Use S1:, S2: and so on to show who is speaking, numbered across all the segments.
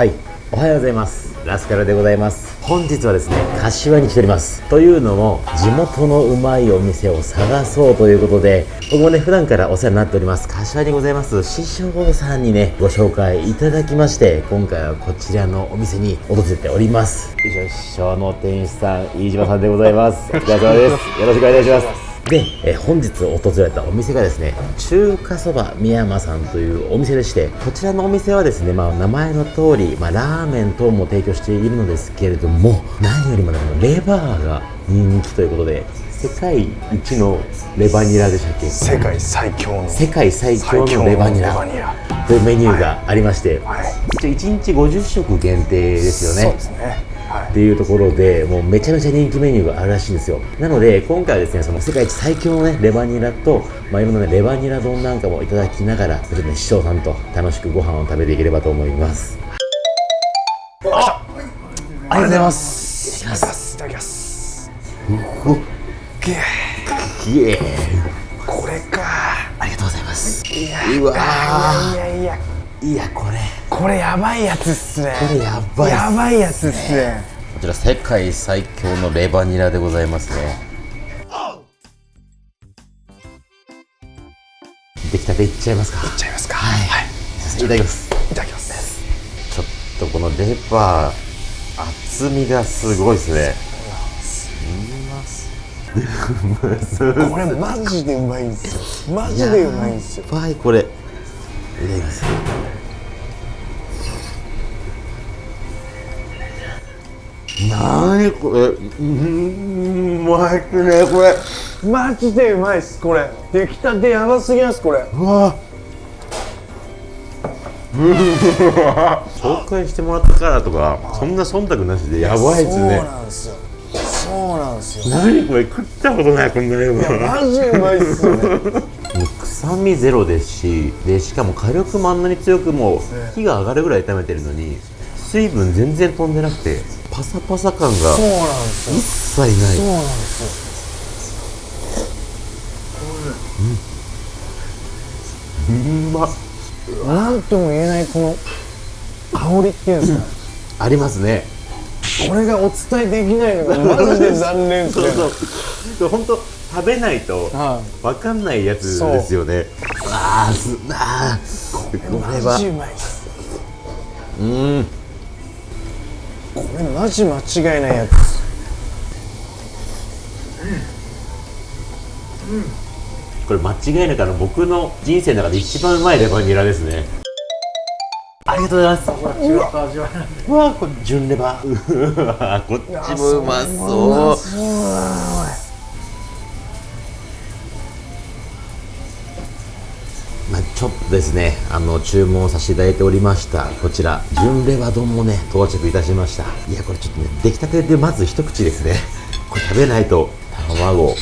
S1: はい。おはようございます。ラスカルでございます。本日はですね柏に来ております。というのも地元のうまいお店を探そうということで僕もね普段からお世話になっております。柏にございます。師匠さんにねご紹介いただきまして今回はこちらのお店に訪れております。以上師匠の店主さん飯島さんでございます。お疲れ様です。よろしくお願いしますで、え本日訪れたお店がですね中華そば宮山さんというお店でしてこちらのお店はですね、まあ、名前の通り、まあ、ラーメン等も提供しているのですけれども何よりも、ね、レバーが人気ということで世界一のレバニラでしたっけ？
S2: 世界最強の。
S1: 世界最強のレバニラというメニューがありまして、はい。はい、1日50食限定ですよね。
S2: そうですね
S1: っていうところでもうめちゃめちゃ人気メニューがあるらしいんですよ。なので今回はですねその世界一最強のねレバニラと、まあ、いろんなねレバニラ丼なんかもいただきながらちょっとね師匠さんと楽しくご飯を食べていければと思います。
S2: あありがとうございます。いただきます。いただきますうこれか。
S1: ありがとうございます。
S2: いやうわいやいや。
S1: いやこれ
S2: これやばいやつっすね。
S1: これやばい
S2: やばいやつっすね。
S1: こちら世界最強のレバニラでございますね。出来たていっちゃいますか。
S2: いっちゃいますか。
S1: はい、はい、いただきます。
S2: いただきます。
S1: ちょっとこのレバー厚みがすごいですね。
S2: これマジでうまいんですよ。マジでうまいんですよ。
S1: やばいこれなにこれ？うんうまいっすねこれ。
S2: マジでうまいっすこれ。出来たてやばすぎますこれ。
S1: うわ。紹介してもらったからとかそんな忖度なしでやばいですね。
S2: そうなんですよ。そうなんですよ。
S1: 何これ食ったことないこんなレバ
S2: ーマジうまいっすよね。
S1: 臭みゼロですしでしかも火力もあんなに強くも火が上がるぐらい炒めてるのに水分全然飛んでなくてパサパサ感が
S2: そうなんですよ。
S1: 一切ない。
S2: そうなんです
S1: よ。うん。うま
S2: なんとも言えないこの香りっていうんですか、
S1: うん、ありますね。
S2: これがお伝えできないのが マジで残念ですね。
S1: そうそう。本当食べないと分かんないやつですよね、ああすあ。
S2: これは。う
S1: ん
S2: これマジ間違いないやつ。
S1: うん、うん、これ間違いなくあの僕の人生の中で一番うまいレバニラですね。ありがとうございます。うわこれ純レバうわこっちもうまそうですねあの注文させていただいておりましたこちら純レバ丼もね到着いたしました。いやこれちょっとね出来たてでまず一口ですね。これ食べないと卵。よ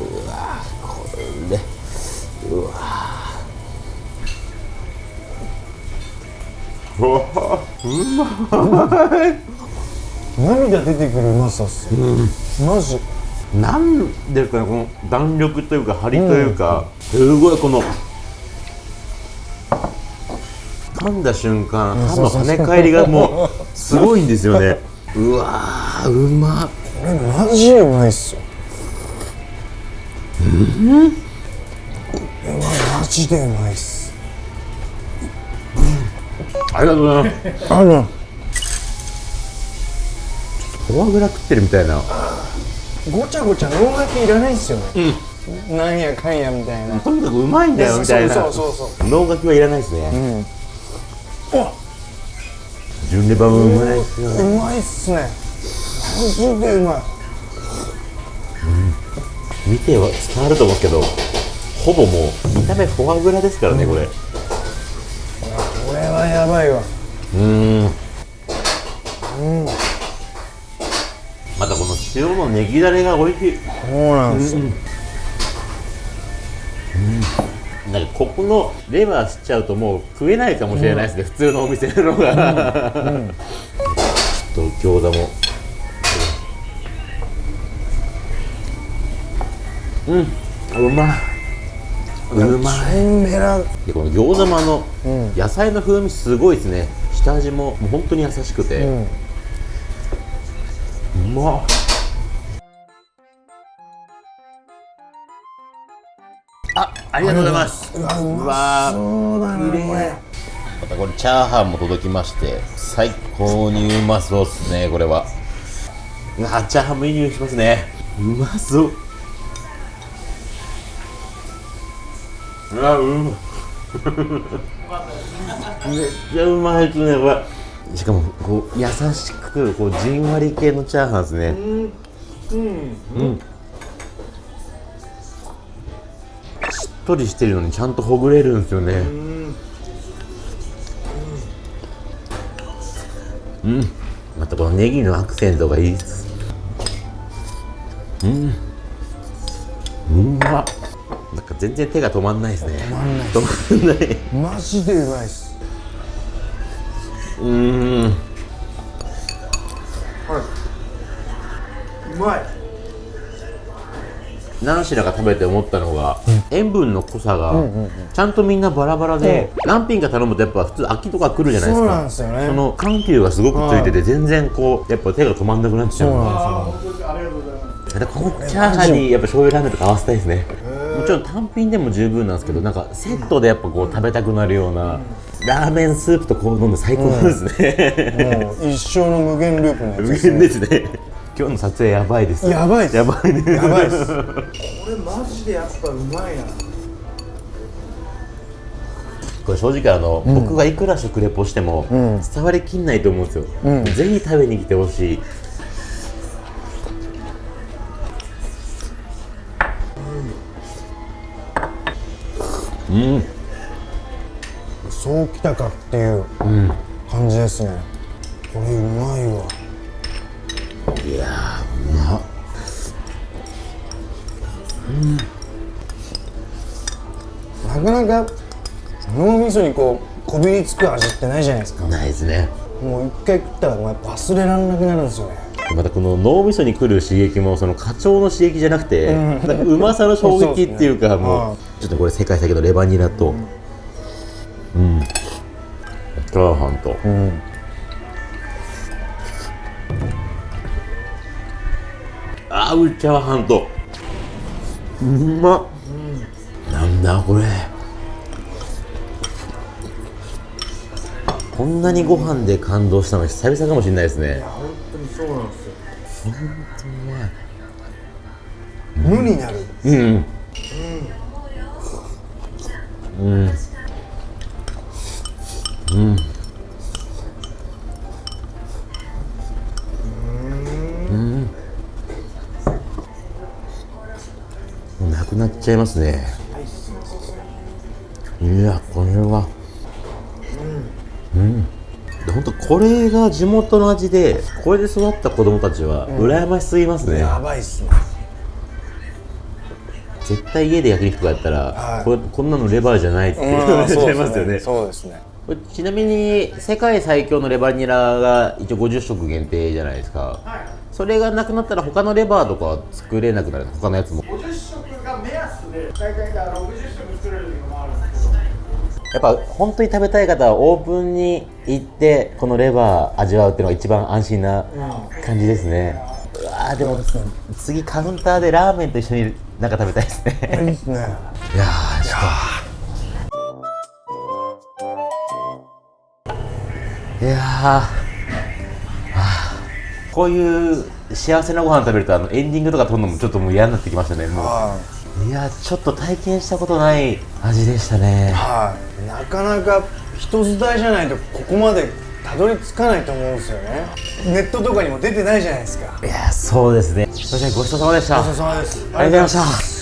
S1: うわこれうわ。うわうまい。
S2: 涙出てくるうまさっす、うん、マジ
S1: なんですかねこの弾力というか張りというか、うん、すごいこの噛んだ瞬間歯の跳ね返りがもうすごいんですよね。うわうま
S2: これマジうまいっすよ。
S1: うん。こ
S2: れはマジでうまいっす、
S1: うん、ありがとうございます。
S2: ある
S1: フォアグラ食ってるみたいな
S2: ごちゃごちゃ脳書きいらないですよね、うん、なんやかんやみたいな。
S1: とにかくうまいんだよみたいな。
S2: そうそうそう
S1: 脳書きはいらないですね、うん、お純レバもうまいっすよね。
S2: うまいっすね。マジでうまい、
S1: うん、見ては伝わると思うけどほぼもう見た目フォアグラですからね、うん、これこ
S2: れはやばいわ
S1: うんうんまたこの塩のネギだれが美味しい。
S2: そうなんですよ、うん。
S1: うん、なんかここのレバーしちゃうともう食えないかもしれないですね、うん、普通のお店のが、うん、ちょっと餃子も。うん。うまい。うまい。
S2: メラ
S1: でこの餃子もあの、
S2: うん。
S1: 野菜の風味すごいですね。下味ももう本当に優しくて、
S2: うん。
S1: うまっあありがとうございます。
S2: うわうまそうだなこれ
S1: またこれチャーハンも届きまして最高にうまそうっすねこれは。うわチャーハンもいい匂いしますね。うまそう。うわうまめっちゃうまいですねこれ。しかもこう優しくこうじんわり系のチャーハンですね。うん。しっとりしてるのにちゃんとほぐれるんですよね。うん。またこのネギのアクセントがいいです。うん。うまっなんか全然手が止まんないですね。止まんない
S2: マジでうまいっす。
S1: うーん何品か食べて思ったのが、塩分の濃さがちゃんとみんなバラバラで、何品か頼むとやっぱ普通秋とか来るじゃないですか。
S2: そうなんですよね。
S1: その緩急がすごくついてて全然こうやっぱ手が止まんなくなっちゃう
S2: そうなんですよ。
S1: やっぱこのチャーハンにやっぱ醤油ラーメンとか合わせたいですね。もちろん単品でも十分なんですけどなんかセットでやっぱこう食べたくなるようなラーメンスープとこう飲んで最高ですね、
S2: もう一生の無限ループのやですね。
S1: 限ですね今日の撮影やばいです。
S2: やばいっす。
S1: やばいね
S2: やばいっす。これマジでやっぱうまいな。
S1: これ正直あの、僕がいくら食レポしても
S2: ん。
S1: 伝わりきんないと思うんですよ、
S2: うん。
S1: ぜひ食べに来てほしい。うん。
S2: そうきたかっていう
S1: うん。
S2: 感じですね。これうまいわ
S1: いやーうまっ
S2: なかなか脳みそにこうこびりつく味ってないじゃないですか。
S1: ないですね。
S2: もう一回食ったらもうやっぱ忘れられなくなるんですよね。
S1: またこの脳みそに来る刺激もその課長の刺激じゃなくて、うまさの衝撃っていうか
S2: ね
S1: もうちょっとこれ世界最強のレバニラと。うん、チャーハンと。
S2: うん
S1: 合うチャーハンと。うまっ、なんだこれ。こんなにご飯で感動したの久々かもしれないですね。
S2: 本当にそうなんですよ。無になる。
S1: うん。うん。うん。うんっちゃいますね。いやこれは。うん。で本当これが地元の味でこれで育った子供たちは羨ましすぎますね、
S2: やばいっすね。
S1: 絶対家で焼肉とかやったら、
S2: はい。
S1: これこんなのレバーじゃないって言われちゃい ますよね。
S2: そうですね。
S1: ちなみに世界最強のレバニラが一応50食限定じゃないですか、それがなくなったら他のレバーとかは作れなくなる。他のやつも。
S3: 50食が目安で大体60食作れる時もあるんですけど
S1: やっぱ本当に食べたい方はオープンに行ってこのレバー味わうっていうのが一番安心な感じですね、うわーでも次カウンターでラーメンと一緒になんか食べたいですね。
S2: いいっすね。
S1: いやーちょっと。いやこういう幸せなご飯食べるとあのエンディングとか撮るのもちょっともう嫌になってきましたねも
S2: は
S1: ういやーちょっと体験したことない味でしたね。
S2: いはい。なかなか人伝いじゃないとここまでたどり着かないと思うんですよね。ネットとかにも出てないじゃないですか。
S1: いやーそうですね。それじゃあごちそうさまでした。
S2: ごちそうさまです。
S1: ありがとうございました